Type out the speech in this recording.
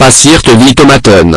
Passiert wie Tomaten.